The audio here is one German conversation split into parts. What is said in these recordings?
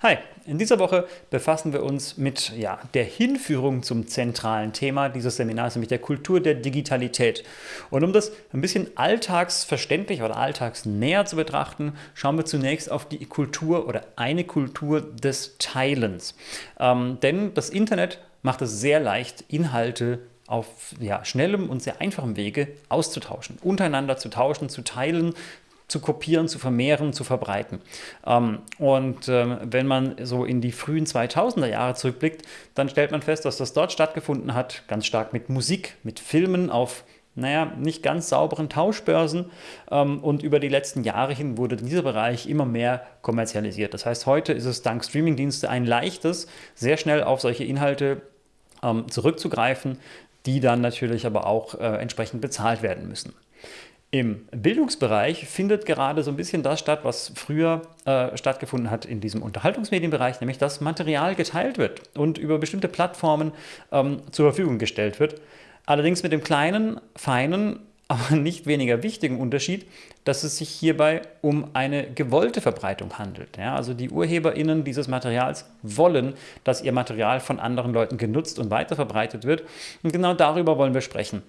Hi, in dieser Woche befassen wir uns mit ja, der Hinführung zum zentralen Thema dieses Seminars, nämlich der Kultur der Digitalität. Und um das ein bisschen alltagsverständlich oder alltagsnäher zu betrachten, schauen wir zunächst auf die Kultur oder eine Kultur des Teilens. Ähm, denn das Internet macht es sehr leicht, Inhalte auf ja, schnellem und sehr einfachem Wege auszutauschen, untereinander zu tauschen, zu teilen, zu kopieren, zu vermehren, zu verbreiten. Ähm, und ähm, wenn man so in die frühen 2000er Jahre zurückblickt, dann stellt man fest, dass das dort stattgefunden hat, ganz stark mit Musik, mit Filmen auf naja, nicht ganz sauberen Tauschbörsen ähm, und über die letzten Jahre hin wurde dieser Bereich immer mehr kommerzialisiert. Das heißt, heute ist es dank Streamingdienste ein leichtes, sehr schnell auf solche Inhalte zurückzugreifen, die dann natürlich aber auch äh, entsprechend bezahlt werden müssen. Im Bildungsbereich findet gerade so ein bisschen das statt, was früher äh, stattgefunden hat in diesem Unterhaltungsmedienbereich, nämlich dass Material geteilt wird und über bestimmte Plattformen ähm, zur Verfügung gestellt wird. Allerdings mit dem kleinen, feinen, aber nicht weniger wichtigen Unterschied, dass es sich hierbei um eine gewollte Verbreitung handelt. Ja, also die UrheberInnen dieses Materials wollen, dass ihr Material von anderen Leuten genutzt und weiterverbreitet wird. Und genau darüber wollen wir sprechen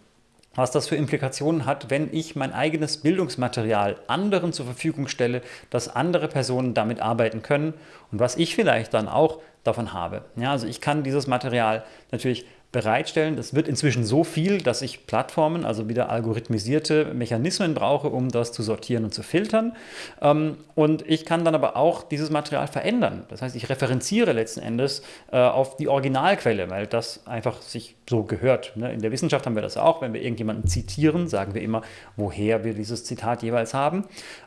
was das für Implikationen hat, wenn ich mein eigenes Bildungsmaterial anderen zur Verfügung stelle, dass andere Personen damit arbeiten können und was ich vielleicht dann auch davon habe. Ja, also ich kann dieses Material natürlich bereitstellen. Das wird inzwischen so viel, dass ich Plattformen, also wieder algorithmisierte Mechanismen brauche, um das zu sortieren und zu filtern. Ähm, und ich kann dann aber auch dieses Material verändern. Das heißt, ich referenziere letzten Endes äh, auf die Originalquelle, weil das einfach sich so gehört. Ne? In der Wissenschaft haben wir das auch. Wenn wir irgendjemanden zitieren, sagen wir immer, woher wir dieses Zitat jeweils haben.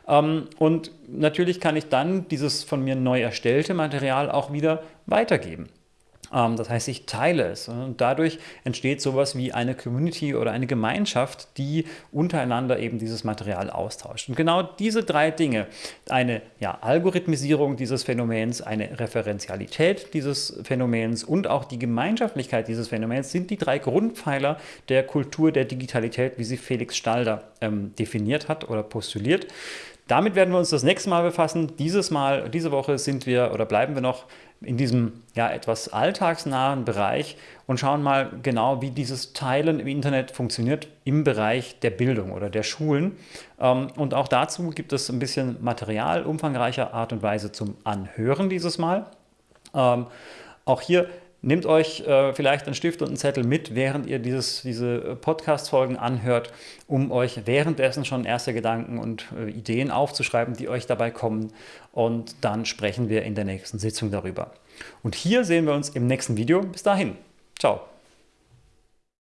Ähm, und natürlich kann ich dann dieses von mir neu erstellte Material auch wieder weitergeben. Ähm, das heißt, ich teile es und dadurch entsteht sowas wie eine Community oder eine Gemeinschaft, die untereinander eben dieses Material austauscht. Und genau diese drei Dinge, eine ja, Algorithmisierung dieses Phänomens, eine Referenzialität dieses Phänomens und auch die Gemeinschaftlichkeit dieses Phänomens sind die drei Grundpfeiler der Kultur der Digitalität, wie sie Felix Stalder ähm, definiert hat oder postuliert. Damit werden wir uns das nächste Mal befassen. Dieses Mal, diese Woche sind wir oder bleiben wir noch in diesem ja, etwas alltagsnahen Bereich und schauen mal genau, wie dieses Teilen im Internet funktioniert im Bereich der Bildung oder der Schulen. Ähm, und auch dazu gibt es ein bisschen Material umfangreicher Art und Weise zum Anhören dieses Mal. Ähm, auch hier Nehmt euch äh, vielleicht einen Stift und einen Zettel mit, während ihr dieses, diese Podcast-Folgen anhört, um euch währenddessen schon erste Gedanken und äh, Ideen aufzuschreiben, die euch dabei kommen. Und dann sprechen wir in der nächsten Sitzung darüber. Und hier sehen wir uns im nächsten Video. Bis dahin. Ciao.